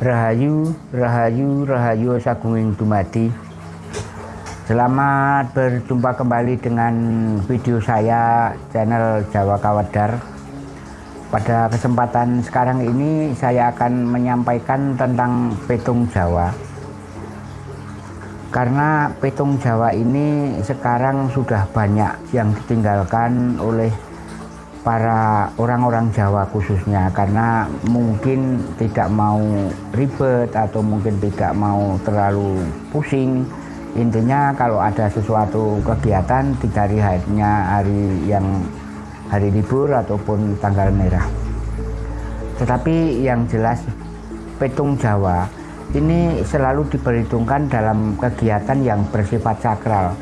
Rahayu, Rahayu, Rahayu Sagunging Dumadi. Selamat berjumpa kembali dengan video saya channel Jawa Kawadar. Pada kesempatan sekarang ini saya akan menyampaikan tentang petung Jawa. Karena petung Jawa ini sekarang sudah banyak yang ditinggalkan oleh para orang-orang Jawa khususnya karena mungkin tidak mau ribet atau mungkin tidak mau terlalu pusing. Intinya kalau ada sesuatu kegiatan dicari hanya hari yang hari libur ataupun tanggal merah. Tetapi yang jelas petung Jawa ini selalu diperhitungkan dalam kegiatan yang bersifat sakral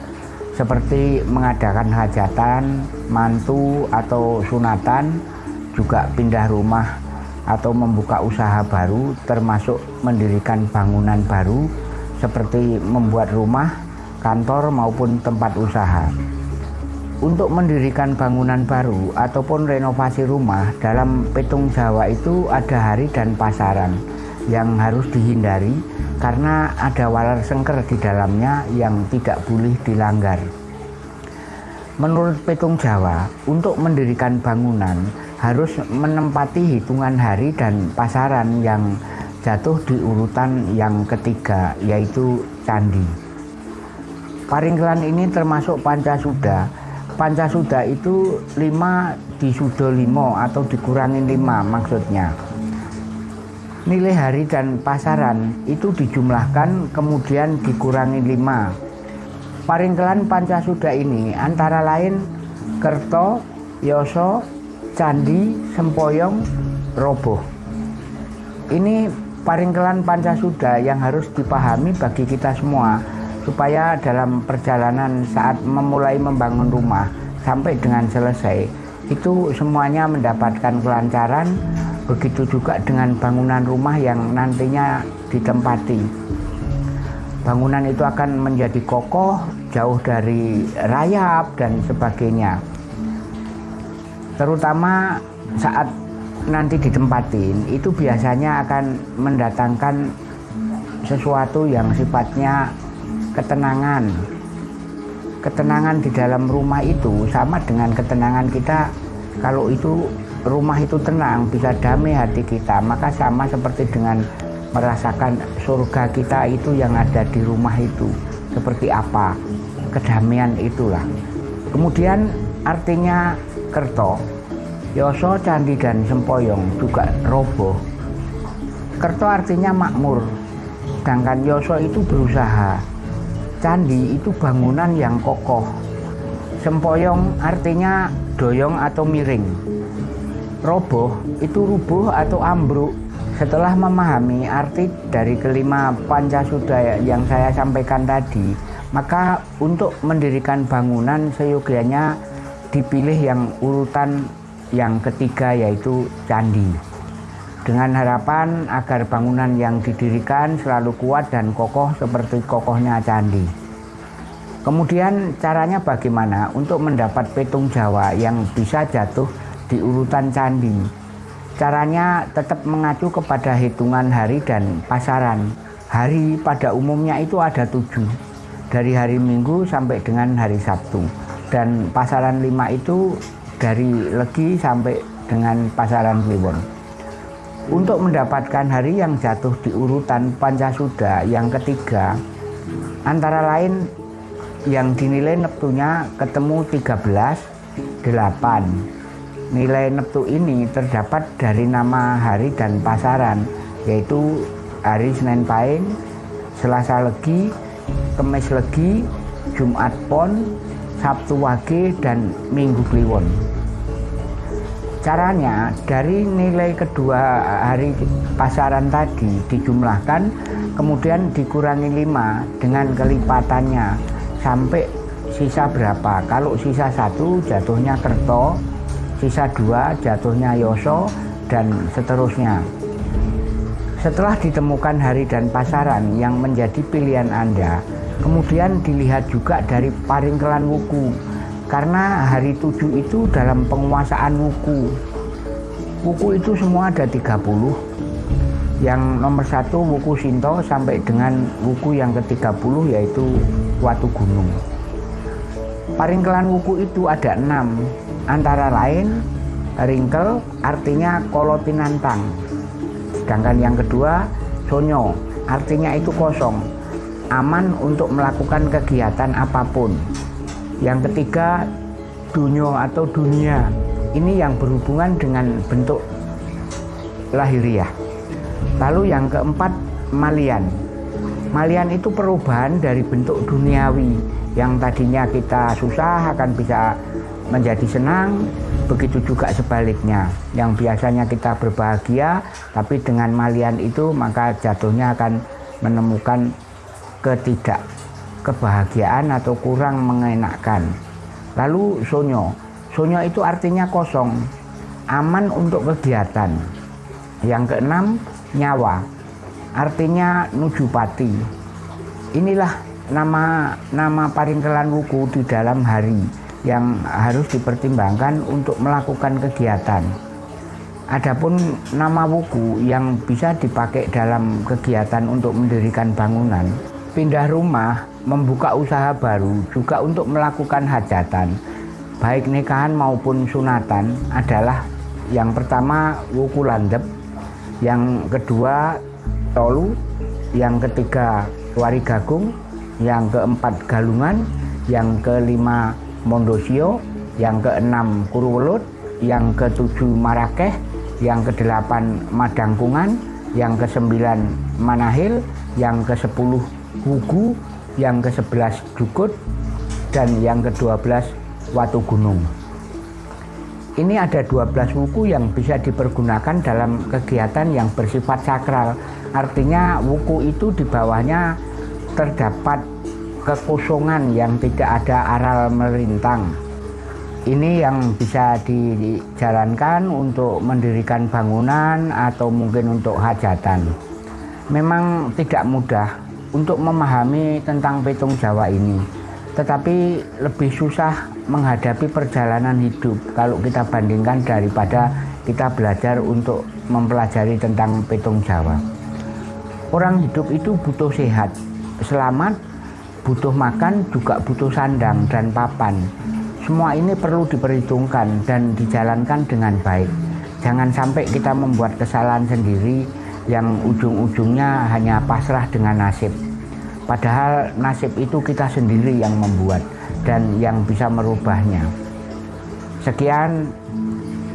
seperti mengadakan hajatan, mantu atau sunatan, juga pindah rumah atau membuka usaha baru termasuk mendirikan bangunan baru seperti membuat rumah, kantor maupun tempat usaha. Untuk mendirikan bangunan baru ataupun renovasi rumah dalam petung Jawa itu ada hari dan pasaran yang harus dihindari karena ada walar sengker di dalamnya yang tidak boleh dilanggar. Menurut petung Jawa, untuk mendirikan bangunan harus menempati hitungan hari dan pasaran yang jatuh di urutan yang ketiga, yaitu candi. Paringkelan ini termasuk Pancasuda. Pancasuda itu lima di limo atau dikurangi lima maksudnya nilai hari dan pasaran itu dijumlahkan kemudian dikurangi 5 paringkelan Pancasuda ini antara lain Kerto, Yoso, Candi, Sempoyong, Roboh. Ini paringkelan Pancasuda yang harus dipahami bagi kita semua supaya dalam perjalanan saat memulai membangun rumah sampai dengan selesai itu semuanya mendapatkan kelancaran Begitu juga dengan bangunan rumah yang nantinya ditempati. Bangunan itu akan menjadi kokoh, jauh dari rayap dan sebagainya. Terutama saat nanti ditempatin, itu biasanya akan mendatangkan sesuatu yang sifatnya ketenangan. Ketenangan di dalam rumah itu sama dengan ketenangan kita kalau itu rumah itu tenang, bisa damai hati kita, maka sama seperti dengan merasakan surga kita itu yang ada di rumah itu. Seperti apa? Kedamaian itulah. Kemudian artinya kerto, yoso, candi, dan sempoyong juga roboh. Kerto artinya makmur, sedangkan yoso itu berusaha. Candi itu bangunan yang kokoh. Sempoyong artinya doyong atau miring roboh itu rubuh atau ambruk? Setelah memahami arti dari kelima Pancasuda yang saya sampaikan tadi maka untuk mendirikan bangunan seyogianya dipilih yang urutan yang ketiga yaitu candi. Dengan harapan agar bangunan yang didirikan selalu kuat dan kokoh seperti kokohnya candi. Kemudian caranya bagaimana untuk mendapat petung Jawa yang bisa jatuh di urutan candi. Caranya tetap mengacu kepada hitungan hari dan pasaran. Hari pada umumnya itu ada tujuh, dari hari Minggu sampai dengan hari Sabtu. Dan pasaran lima itu dari Legi sampai dengan pasaran Kliwon. Untuk mendapatkan hari yang jatuh di urutan Pancasuda yang ketiga, antara lain yang dinilai neptunya ketemu 13, 8, Nilai neptu ini terdapat dari nama hari dan pasaran, yaitu hari Senin Pahing, Selasa Legi, Kemis Legi, Jumat Pon, Sabtu Wage, dan Minggu Kliwon. Caranya dari nilai kedua hari pasaran tadi dijumlahkan kemudian dikurangi 5 dengan kelipatannya sampai sisa berapa. Kalau sisa satu jatuhnya kerto, sisa dua jatuhnya Yoso, dan seterusnya. Setelah ditemukan hari dan pasaran yang menjadi pilihan Anda, kemudian dilihat juga dari paringkelan wuku, karena hari tujuh itu dalam penguasaan wuku. Wuku itu semua ada 30. Yang nomor satu Wuku Sinto sampai dengan Wuku yang ke-30 yaitu Watu Gunung. Paringkelan Wuku itu ada enam, antara lain ringkel artinya kolotinantang. Sedangkan yang kedua sonyo artinya itu kosong, aman untuk melakukan kegiatan apa pun. Yang ketiga dunyo atau dunia, ini yang berhubungan dengan bentuk lahiriah. Lalu yang keempat malian. Malian itu perubahan dari bentuk duniawi yang tadinya kita susah akan bisa menjadi senang, begitu juga sebaliknya. Yang biasanya kita berbahagia, tapi dengan malian itu maka jatuhnya akan menemukan ketidak kebahagiaan atau kurang mengenakkan. Lalu sonyo, sonyo itu artinya kosong, aman untuk kegiatan. Yang keenam nyawa artinya nujupati inilah nama nama paringkelan wuku di dalam hari yang harus dipertimbangkan untuk melakukan kegiatan. Adapun nama wuku yang bisa dipakai dalam kegiatan untuk mendirikan bangunan, pindah rumah, membuka usaha baru, juga untuk melakukan hajatan, baik nikahan maupun sunatan adalah yang pertama wuku landep, yang kedua Tolu, yang ketiga Warigagung, yang keempat Galungan, yang kelima Mondosio, yang keenam Kuruwelut, yang ketujuh Marakeh, yang kedelapan Madangkungan, yang kesembilan Manahil, yang kesepuluh Wugu, yang kesebelas Dukut, dan yang kedua belas Watu Gunung. Ini ada 12 wuku yang bisa dipergunakan dalam kegiatan yang bersifat sakral. Artinya wuku itu di bawahnya terdapat kekosongan yang tidak ada aral melintang. Ini yang bisa dijalankan untuk mendirikan bangunan atau mungkin untuk hajatan. Memang tidak mudah untuk memahami tentang petung Jawa ini tetapi lebih susah menghadapi perjalanan hidup kalau kita bandingkan daripada kita belajar untuk mempelajari tentang petung Jawa. Orang hidup itu butuh sehat, selamat, butuh makan, juga butuh sandang dan papan. Semua ini perlu diperhitungkan dan dijalankan dengan baik. Jangan sampai kita membuat kesalahan sendiri yang ujung-ujungnya hanya pasrah dengan nasib. Padahal nasib itu kita sendiri yang membuat dan yang bisa merubahnya. Sekian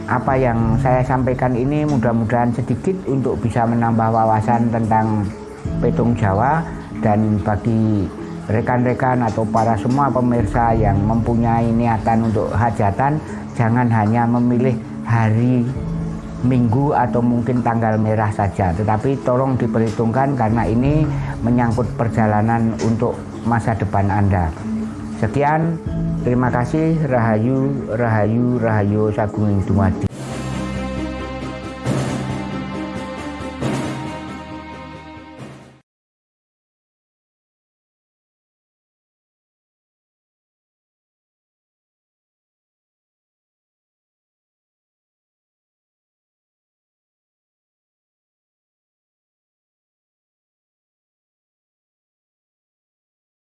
apa yang saya sampaikan ini mudah-mudahan sedikit untuk bisa menambah wawasan tentang petung Jawa dan bagi rekan-rekan atau para semua pemirsa yang mempunyai niatan untuk hajatan jangan hanya memilih hari minggu atau mungkin tanggal merah saja. Tetapi tolong diperhitungkan karena ini menyangkut perjalanan untuk masa depan Anda. Sekian terima kasih. Rahayu Rahayu Rahayu Sagung Dumadi